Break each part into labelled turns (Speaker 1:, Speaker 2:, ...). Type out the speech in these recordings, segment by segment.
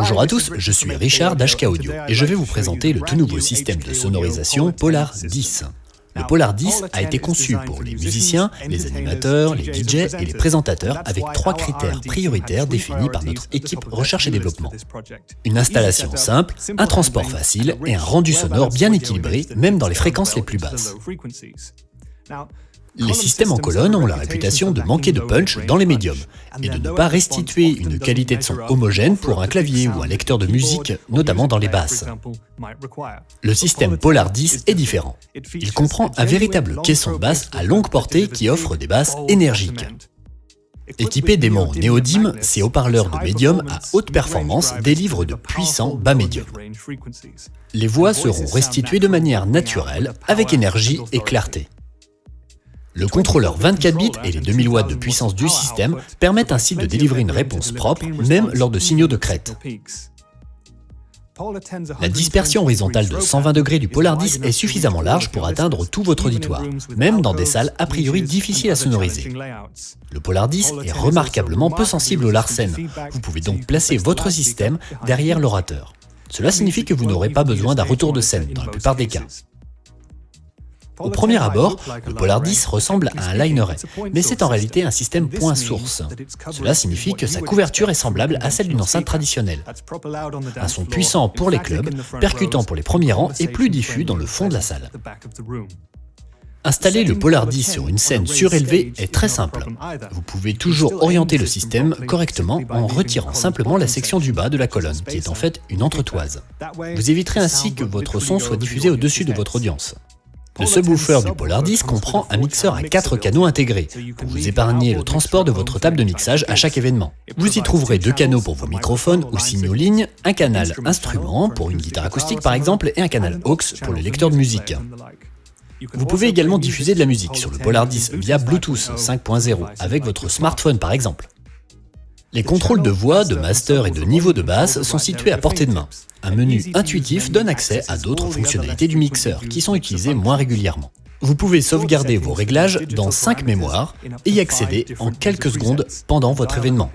Speaker 1: Bonjour à tous, je suis Richard d'HK Audio et je vais vous présenter le tout nouveau système de sonorisation Polar 10. Le Polar 10 a été conçu pour les musiciens, les animateurs, les DJ et les présentateurs avec trois critères prioritaires définis par notre équipe recherche et développement. Une installation simple, un transport facile et un rendu sonore bien équilibré même dans les fréquences les plus basses. Les systèmes en colonne ont la réputation de manquer de punch dans les médiums et de ne pas restituer une qualité de son homogène pour un clavier ou un lecteur de musique, notamment dans les basses. Le système Polar 10 est différent. Il comprend un véritable caisson basse à longue portée qui offre des basses énergiques. Équipé d'aimants néodymes, ces haut-parleurs de médium à haute performance délivrent de puissants bas médiums. Les voix seront restituées de manière naturelle, avec énergie et clarté. Le contrôleur 24 bits et les 2000 watts de puissance du système permettent ainsi de délivrer une réponse propre, même lors de signaux de crête. La dispersion horizontale de 120 degrés du Polar 10 est suffisamment large pour atteindre tout votre auditoire, même dans des salles a priori difficiles à sonoriser. Le Polar 10 est remarquablement peu sensible au larsen. Vous pouvez donc placer votre système derrière l'orateur. Cela signifie que vous n'aurez pas besoin d'un retour de scène dans la plupart des cas. Au premier abord, le Polar 10 ressemble à un lineret, mais c'est en réalité un système point source. Cela signifie que sa couverture est semblable à celle d'une enceinte traditionnelle. Un son puissant pour les clubs, percutant pour les premiers rangs et plus diffus dans le fond de la salle. Installer le Polar 10 sur une scène surélevée est très simple. Vous pouvez toujours orienter le système correctement en retirant simplement la section du bas de la colonne, qui est en fait une entretoise. Vous éviterez ainsi que votre son soit diffusé au-dessus de votre audience. Le subwoofer du Polar 10 comprend un mixeur à 4 canaux intégrés, pour vous épargner le transport de votre table de mixage à chaque événement. Vous y trouverez deux canaux pour vos microphones ou signaux lignes, un canal instrument pour une guitare acoustique par exemple, et un canal aux pour le lecteur de musique. Vous pouvez également diffuser de la musique sur le Polar 10 via Bluetooth 5.0 avec votre smartphone par exemple. Les contrôles de voix, de master et de niveau de basse sont situés à portée de main. Un menu intuitif donne accès à d'autres fonctionnalités du mixeur qui sont utilisées moins régulièrement. Vous pouvez sauvegarder vos réglages dans 5 mémoires et y accéder en quelques secondes pendant votre événement.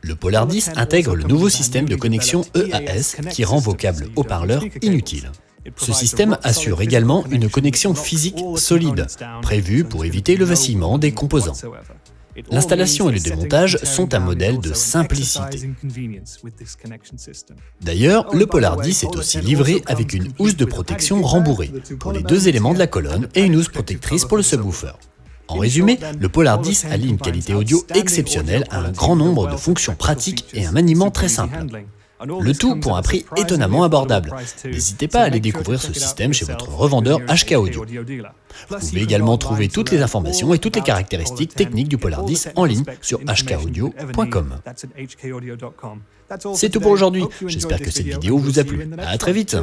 Speaker 1: Le Polar 10 intègre le nouveau système de connexion EAS qui rend vos câbles haut-parleurs inutiles. Ce système assure également une connexion physique solide, prévue pour éviter le vacillement des composants. L'installation et le démontage sont un modèle de simplicité. D'ailleurs, le Polar 10 est aussi livré avec une housse de protection rembourrée pour les deux éléments de la colonne et une housse protectrice pour le subwoofer. En résumé, le Polar 10 allie une qualité audio exceptionnelle à un grand nombre de fonctions pratiques et un maniement très simple. Le tout pour un prix étonnamment abordable. N'hésitez pas à aller découvrir ce système chez votre revendeur HK Audio. Vous pouvez également trouver toutes les informations et toutes les caractéristiques techniques du Polar 10 en ligne sur hkaudio.com. C'est tout pour aujourd'hui, j'espère que cette vidéo vous a plu. A très vite